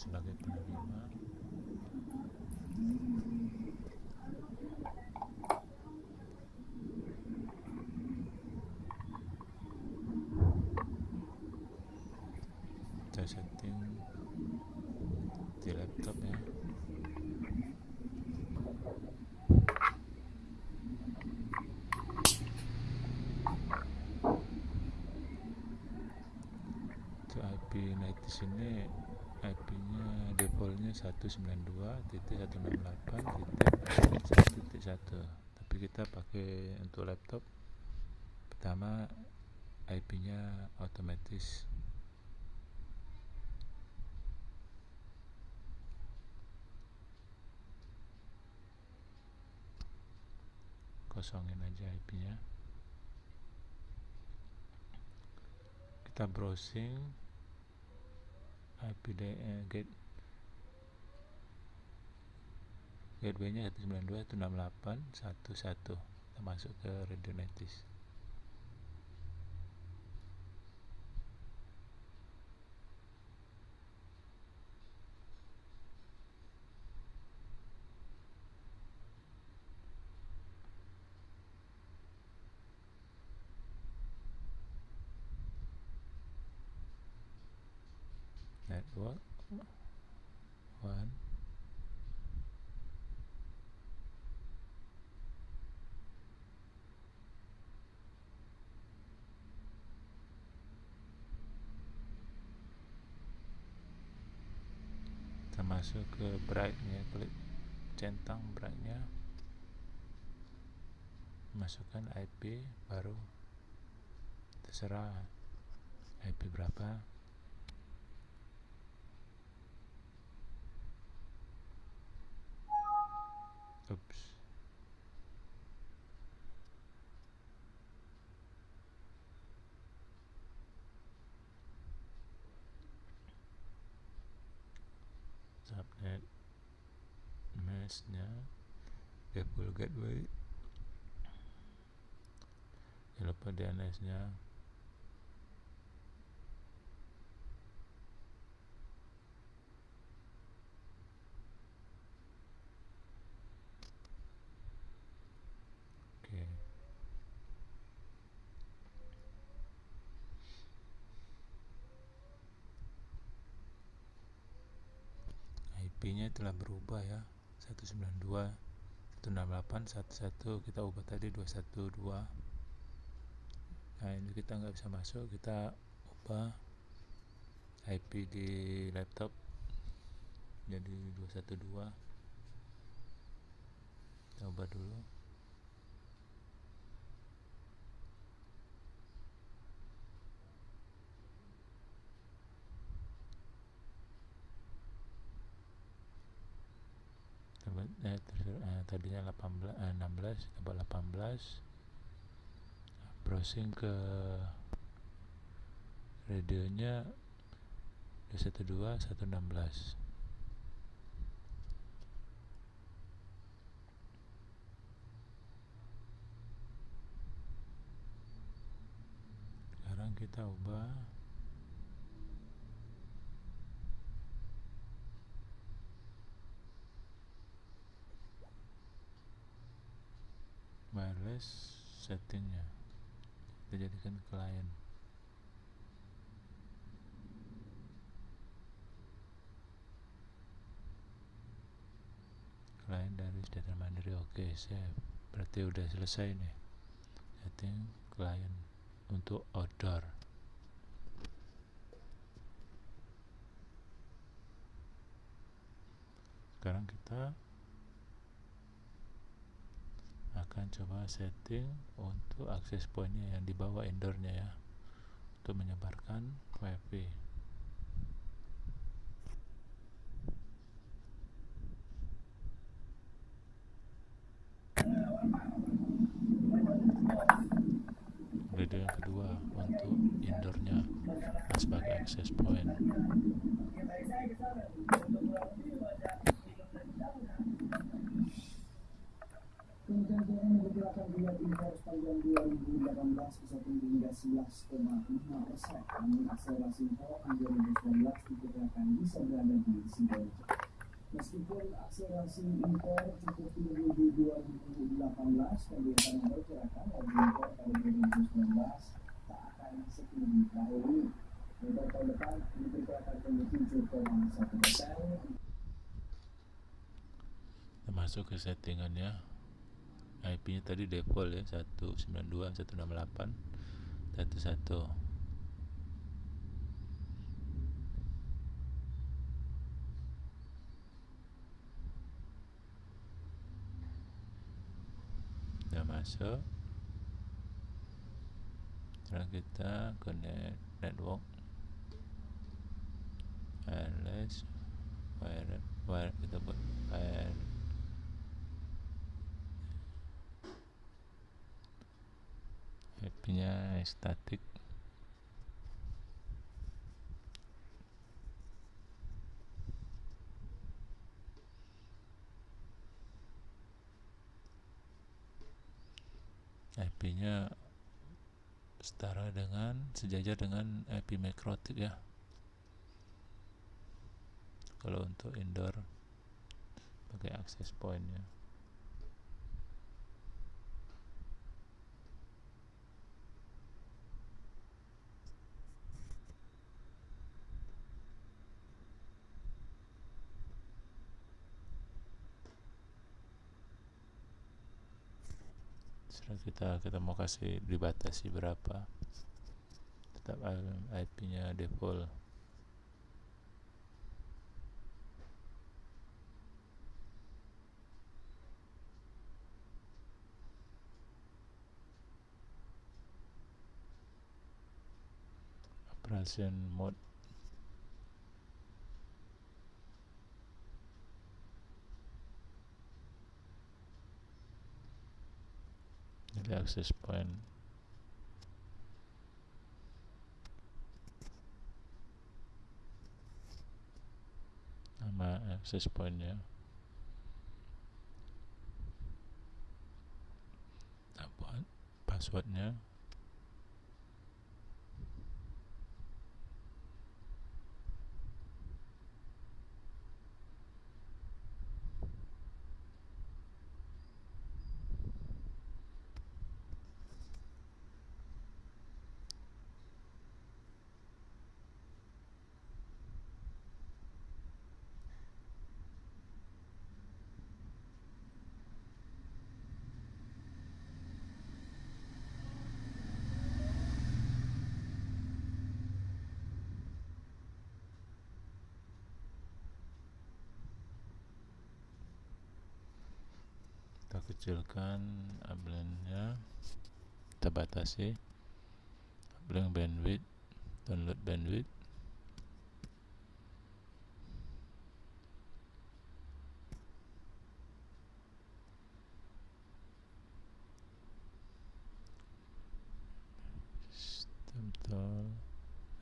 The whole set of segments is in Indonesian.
sebagai penerima. Kita setting di laptop ya. Night di sini IP nya defaultnya 192.168.1.1 tapi kita pakai untuk laptop. Pertama IP nya otomatis. Kosongin aja IP nya kita browsing IP eh, gate gateway nya 192.168.1.1 kita masuk ke Radionetis network one kita masuk ke brightnya klik centang brightnya. Masukkan IP baru. Terserah IP berapa Oops. Subnet. Meshnya default gateway. Jangan lupa DNS nya oke IP nya telah berubah ya. 192 168 11 kita ubah tadi 212 nah ini kita nggak bisa masuk kita ubah IP di laptop jadi 212 kita ubah dulu eh, eh, tadinya 18 eh, 16 tambah 18 browsing ke radionya 212 116 sekarang kita ubah wireless settingnya. Kita jadikan klien. Klien dari data mandiri oke save berarti udah selesai nih. Setting klien untuk outdoor. Sekarang kita akan coba setting untuk akses pointnya yang di bawah indoornya ya untuk menyebarkan wifi video yang kedua untuk indoornya sebagai akses point sepanjang 2018 bisa tinggi hingga 11,5 persen. Namun akselerasi di 2019 diperkirakan bisa berada di Sidoarjo. Meskipun akselerasi impor cukup tinggi di 2018, pemerintah memperkirakan laju impor pada 2019 tak akan setinggi tahun ini. Impor tahun depan diperkirakan tumbuh 7,1 persen. Masuk ke settingannya IP nya tadi default ya 192 168 11 udah masuk. Sekarang kita connect network. Wireless wire wire kita buat wire IP nya static IP nya setara dengan sejajar dengan IP McRotic ya. Kalau untuk indoor pakai access point kita kita mau kasih dibatasi berapa. Tetap IP nya default. Operation mode jadi access point. Nama access pointnya. Passwordnya kita kecilkan upline-nya kita batasi. Uplink bandwidth download bandwidth sistem tol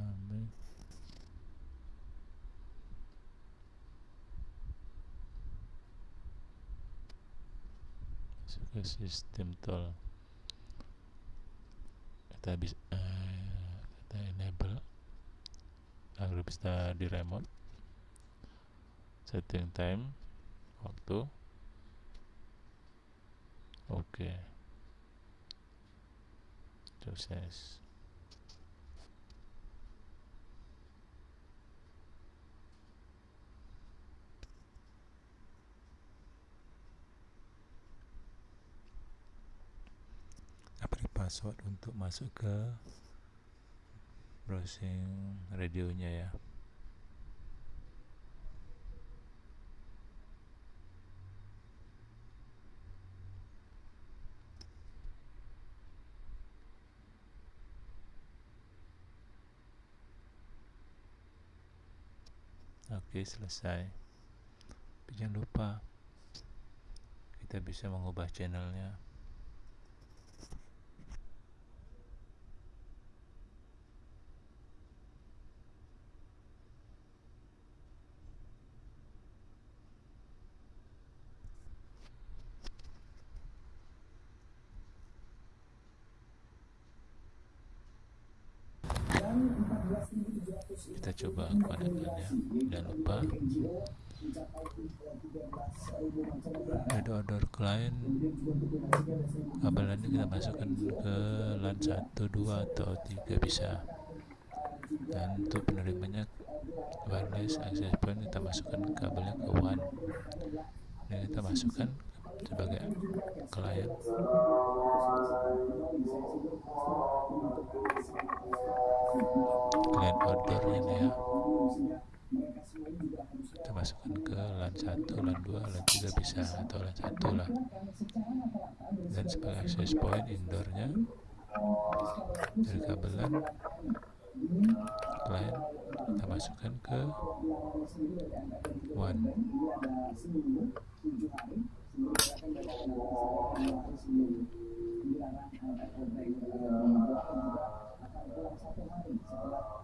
naming masuk ke sistem tol. Kita bisa eh, kita enable agar bisa di remote. Setting time waktu. Oke. Sukses password untuk masuk ke browsing radionya ya. Oke selesai. Tapi jangan lupa kita bisa mengubah channelnya kita coba konektornya jangan lupa ada order client kabelannya kita masukkan ke LAN 1, 2 atau 3 bisa. Dan untuk penerimanya wireless access point kita masukkan kabelnya ke WAN dan kita masukkan sebagai klien nih ya. Kita masukkan ke LAN 1, LAN 2, LAN 3 bisa atau LAN 1 lah. Dan sebagai access point indoornya dari kabelan klien kita masukkan ke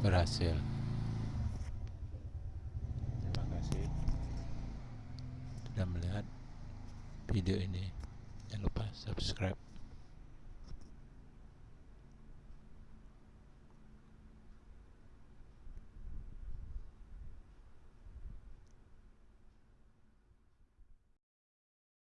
berhasil. Terima kasih sudah melihat video ini. Jangan lupa subscribe.